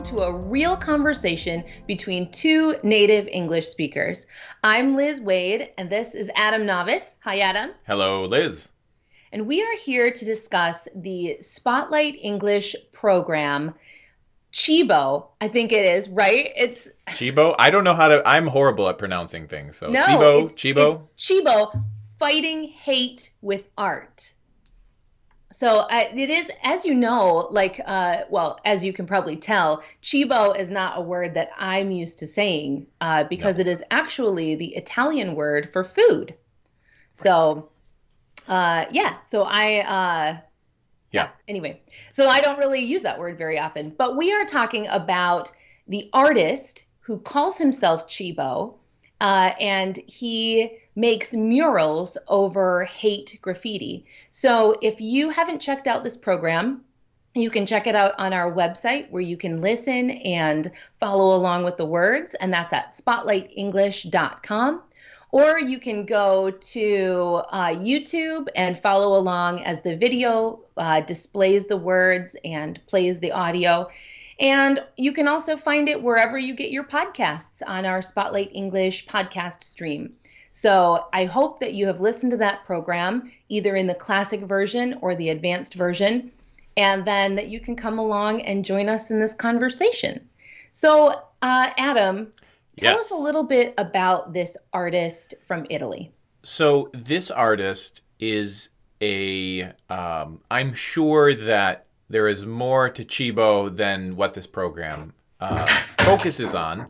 welcome to a real conversation between two native English speakers. I'm Liz Waid, and this is Adam Navis. Hi, Adam. Hello, Liz. And we are here to discuss the Spotlight English program. Cibo, I think it is, right? It's Cibo. I don't know how to. I'm horrible at pronouncing things. So no, Cibo, it's, Cibo, it's Cibo, fighting hate with art. So it is, as you know, like, uh, well, as you can probably tell, Cibo is not a word that I'm used to saying uh, because No. it is actually the Italian word for food. So, uh, yeah, so I, uh, Yeah. anyway, so I don't really use that word very often, but we are talking about the artist who calls himself Cibo, uh, and he makes murals over hate graffiti. So if you haven't checked out this program, you can check it out on our website where you can listen and follow along with the words, and that's at spotlightenglish.com. Or you can go to uh, YouTube and follow along as the video uh, displays the words and plays the audio. And you can also find it wherever you get your podcasts on our Spotlight English podcast stream. So I hope that you have listened to that program, either in the classic version or the advanced version, and then that you can come along and join us in this conversation. So, uh, Adam, tell Yes. us a little bit about this artist from Italy. So this artist is a. Um, I'm sure that there is more to Cibo than what this program uh, focuses on,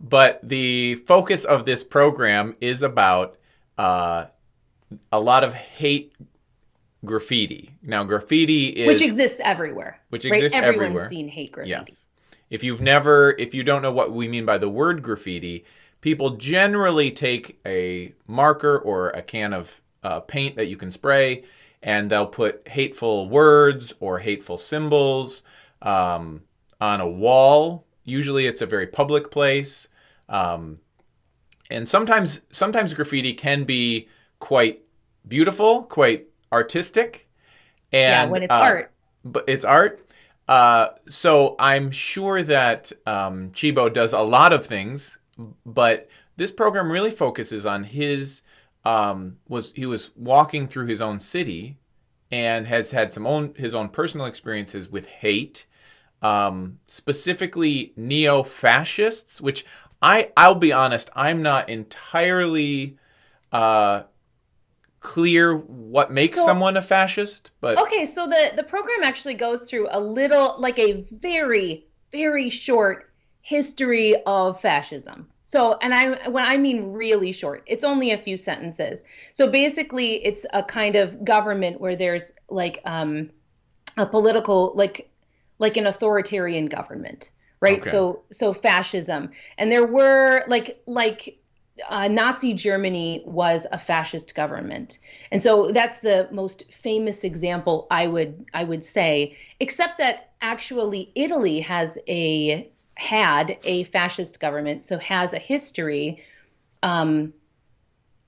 but the focus of this program is about uh, a lot of hate graffiti. Now, graffiti is which exists everywhere. Which right? exists Everyone's everywhere. seen hate graffiti. Yeah. If you've never, if you don't know what we mean by the word graffiti, people generally take a marker or a can of uh, paint that you can spray, and they'll put hateful words or hateful symbols um, on a wall. Usually, it's a very public place, um, and sometimes sometimes graffiti can be quite beautiful, quite artistic. Yeah, And when it's uh, art. but it's art. Uh, so I'm sure that um, Cibo does a lot of things, but this program really focuses on his um, was he was walking through his own city and has had some own his own personal experiences with hate, um, specifically neo-fascists, which I I'll be honest I'm not entirely uh, clear what makes So- someone a fascist, but Okay, so the the program actually goes through a little like a very very short history of fascism. So, and I when I mean really short, it's only a few sentences. So basically, it's a kind of government where there's like um a political like like an authoritarian government, right? Okay. So so fascism. And there were like like uh, Nazi Germany was a fascist government, and so that's the most famous example I would I would say. Except that actually Italy has a had a fascist government, so has a history um,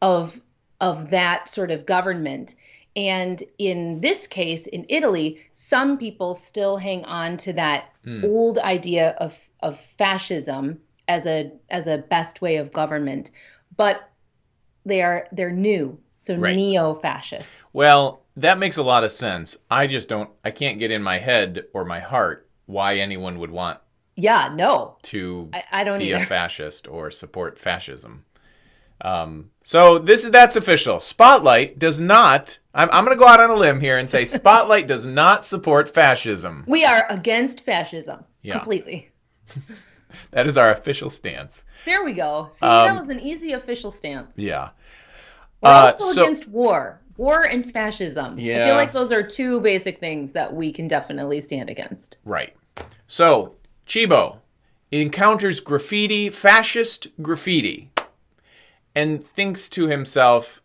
of of that sort of government. And in this case, in Italy, some people still hang on to that old idea of of fascism as a as a best way of government, but they are they're new, so Right. neo-fascists. Well, that makes a lot of sense. I just don't, I can't get in my head or my heart why anyone would want Yeah, no, to I, I don't be a fascist or support fascism. Um, so this is that's official. Spotlight does not. I'm, I'm going to go out on a limb here and say Spotlight does not support fascism. we are against fascism Yeah. completely. That is our official stance. There we go. See, that Um, was an easy official stance. Yeah. We're Uh, also so- against war. War and fascism. Yeah. I feel like those are two basic things that we can definitely stand against. Right. So, Cibo encounters graffiti, fascist graffiti, and thinks to himself,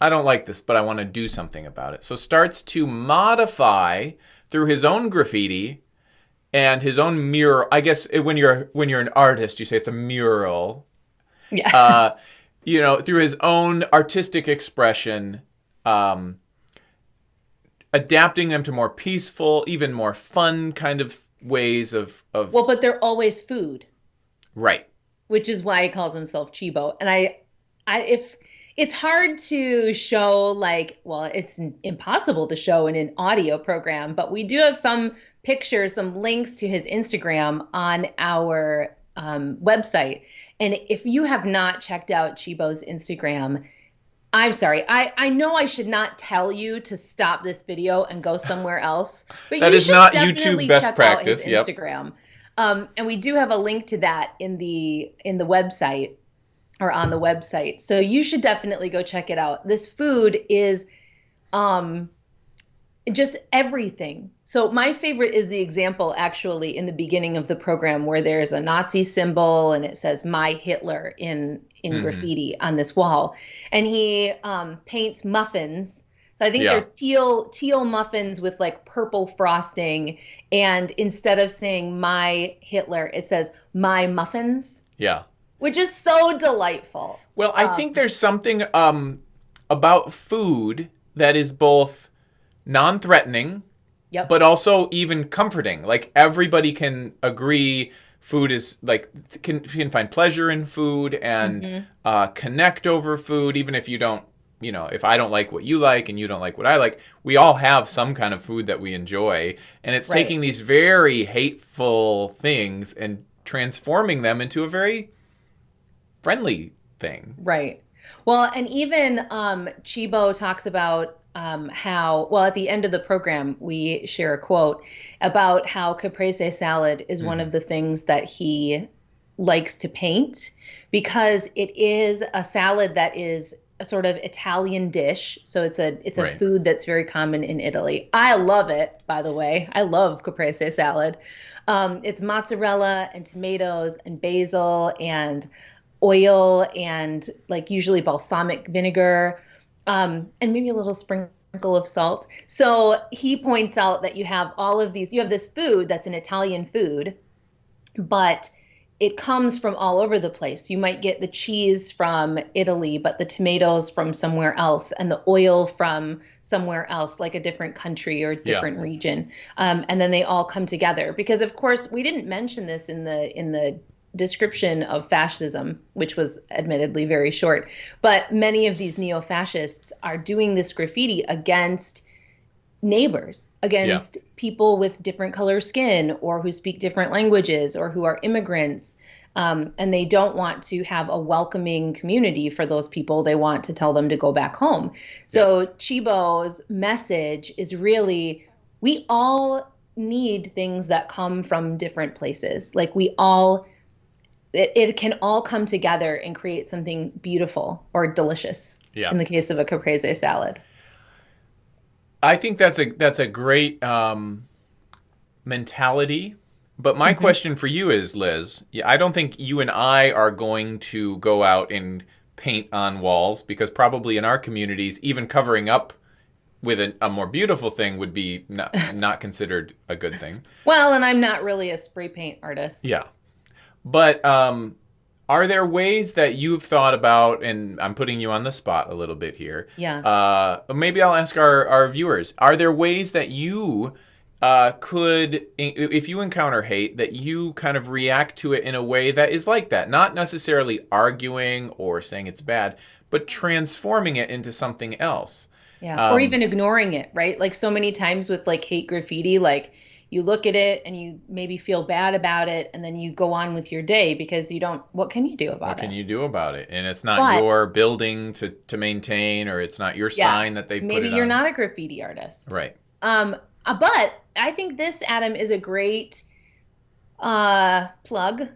I don't like this, but I want to do something about it. So starts to modify through his own graffiti and his own mural. I guess when you're when you're an artist, you say it's a mural. Yeah. Uh, you know, through his own artistic expression, um, adapting them to more peaceful, even more fun kind of ways of of Well, but they're always food, right. which is why he calls himself Cibo. And I, I if it's hard to show like, well, it's impossible to show in an audio program, but we do have some pictures, some links to his Instagram on our um, website. And if you have not checked out Cibo's Instagram, I'm sorry. I, I know I should not tell you to stop this video and go somewhere else, but That you is should not definitely YouTube best check practice, Out his yep. Instagram, um, and we do have a link to that in the in the website or on the website. So you should definitely go check it out. This food is um, just everything. So my favorite is the example actually in the beginning of the program where there's a Nazi symbol and it says "My Hitler" in in Mhm. graffiti on this wall, and he um, paints muffins. So I think Yeah. they're teal teal muffins with like purple frosting, and instead of saying "My Hitler," it says "My muffins," Yeah. which is so delightful. Well, I Um, think there's something um, about food that is both non-threatening, Yep. but also even comforting. Like everybody can agree, food is like can can find pleasure in food and Mm-hmm. uh, connect over food, even if you don't. You know, if I don't like what you like and you don't like what I like, we all have some kind of food that we enjoy, and it's Right. taking these very hateful things and transforming them into a very friendly thing. Right. Well, and even um, Chibo talks about um, how, well, at the end of the program, we share a quote about how caprese salad is one of the things that he likes to paint because it is a salad that is a sort of Italian dish. So it's a it's a Right. food that's very common in Italy. I love it, by the way. I love caprese salad. Um, it's mozzarella and tomatoes and basil and oil and like usually balsamic vinegar um, and maybe a little sprinkle of salt. So he points out that you have all of these, you have this food that's an Italian food, but it comes from all over the place. You might get the cheese from Italy, but the tomatoes from somewhere else, and the oil from somewhere else, like a different country or different region. Um, and then they all come together because, of course, we didn't mention this in the in the description of fascism, which was admittedly very short. But many of these neo fascists are doing this graffiti against neighbors, against people with different color skin or who speak different languages or who are immigrants. Um, and they don't want to have a welcoming community for those people. They want to tell them to go back home. So Cibo's message is really we all need things that come from different places. Like we all it, it can all come together and create something beautiful or delicious. Yeah. In the case of a caprese salad. I think that's a that's a great um, mentality. But my question for you is, Liz, yeah, I don't think you and I are going to go out and paint on walls because probably in our communities, even covering up with a, a more beautiful thing would be not, not considered a good thing. Well, and I'm not really a spray paint artist. Yeah. But um, are there ways that you've thought about, and I'm putting you on the spot a little bit here. Yeah. Uh, maybe I'll ask our, our viewers are there ways that you uh, could, if you encounter hate, that you kind of react to it in a way that is like that? Not necessarily arguing or saying it's bad, but transforming it into something else. Yeah. or Um, even ignoring it, right? Like so many times with like hate graffiti, like you look at it and you maybe feel bad about it and then you go on with your day because you don't what can you do about it? What can you do about it? And it's not But- your building to, to maintain, or it's not your Yeah. sign that they put maybe it you're on. not a graffiti artist. Right. Um, uh, but I think this Adam is a great uh, plug.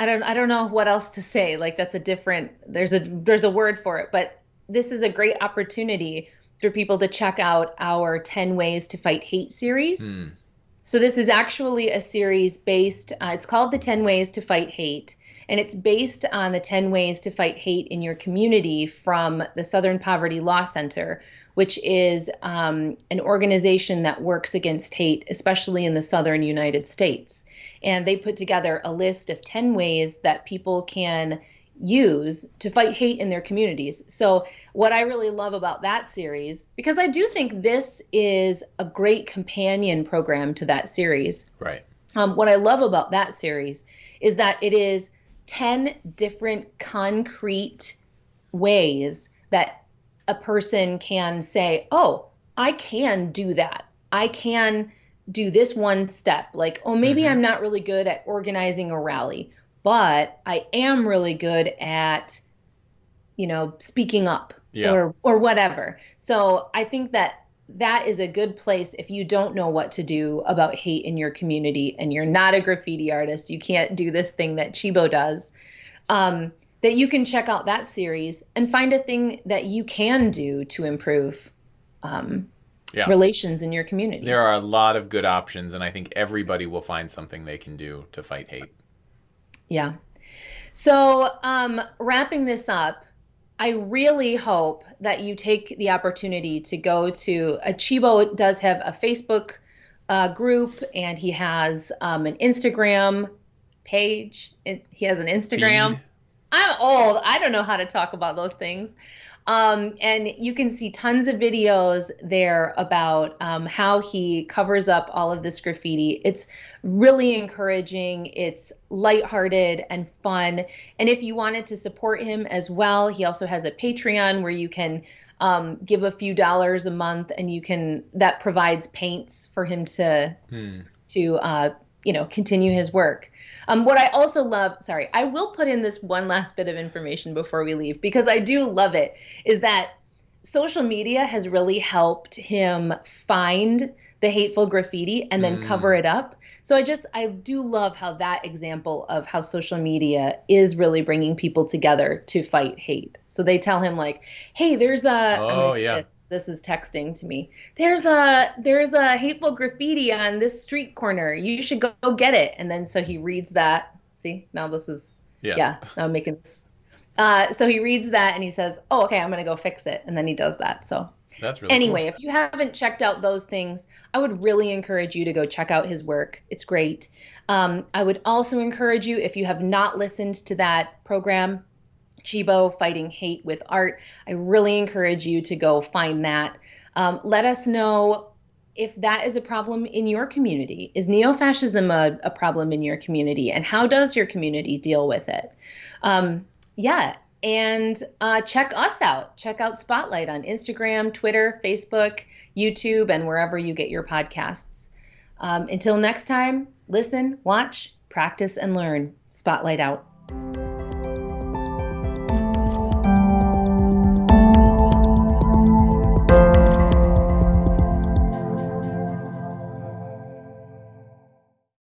I don't I don't know what else to say. Like that's a different there's a there's a word for it, but this is a great opportunity for people to check out our 10 ways to fight hate series. Hmm. So this is actually a series based uh, it's called the 10 ways to fight hate and it's based on the 10 ways to fight hate in your community from the Southern Poverty Law Center which is um, an organization that works against hate, especially in the southern United States. And they put together a list of 10 ways that people can use to fight hate in their communities. So, what I really love about that series, because I do think this is a great companion program to that series, Right. Um, what I love about that series is that it is 10 different concrete ways that a person can say, oh, I can do that. I can do this one step. Like, oh, maybe mm-hmm. I'm not really good at organizing a rally, but I am really good at, you know, speaking up yeah. or or whatever. So I think that that is a good place if you don't know what to do about hate in your community and you're not a graffiti artist, you can't do this thing that Cibo does. Um, that you can check out that series and find a thing that you can do to improve um, yeah. relations in your community. There are a lot of good options, and I think everybody will find something they can do to fight hate. Yeah. So, um, wrapping this up, I really hope that you take the opportunity to go to Achibo does have a Facebook uh, group and he has um, an Instagram page. He has an Instagram. Feed. I'm old. I don't know how to talk about those things. Um, and you can see tons of videos there about um, how he covers up all of this graffiti. It's really encouraging, it's lighthearted and fun. And if you wanted to support him as well, he also has a Patreon where you can um, give a few dollars a month and you can, that provides paints for him to, hmm. to, uh, you know, continue his work. Um, what I also love, sorry, I will put in this one last bit of information before we leave because I do love it, is that social media has really helped him find the hateful graffiti and then mm. cover it up. So I just I do love how that example of how social media is really bringing people together to fight hate. So they tell him like, "Hey, there's a oh yeah." This, this is texting to me. There's a there's a hateful graffiti on this street corner. You should go, go get it. And then so he reads that. See, now this is yeah. yeah now I'm making this. Uh, so he reads that and he says, "Oh, okay, I'm gonna go fix it." And then he does that. So that's really anyway. Cool. If you haven't checked out those things, I would really encourage you to go check out his work. It's great. Um, I would also encourage you if you have not listened to that program, Cibo Fighting Hate with Art. I really encourage you to go find that. Um, let us know if that is a problem in your community. Is neo fascism a, a, problem in your community? And how does your community deal with it? Um, yeah, and uh, check us out. Check out Spotlight on Instagram, Twitter, Facebook, YouTube, and wherever you get your podcasts. Um, until next time, listen, watch, practice, and learn. Spotlight out.